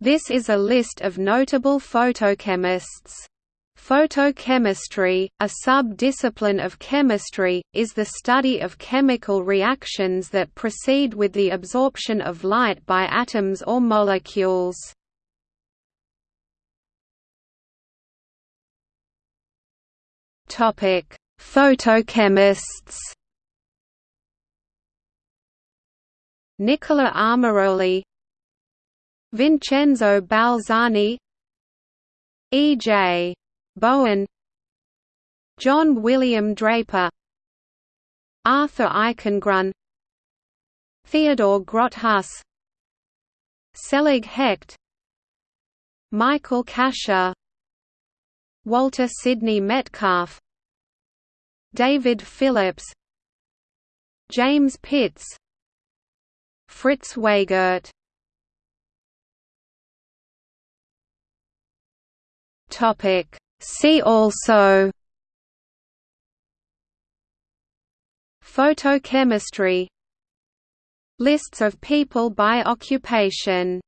This is a list of notable photochemists. Photochemistry, a sub-discipline of chemistry, is the study of chemical reactions that proceed with the absorption of light by atoms or molecules. Photochemists Nicola Armaroli Vincenzo Balzani E. J. Bowen John William Draper Arthur Eichengrun Theodore Grotthuss Selig Hecht Michael Kasha Walter Sidney Metcalf David Phillips James Pitts Fritz Weigert Topic. See also Photochemistry. Lists of people by occupation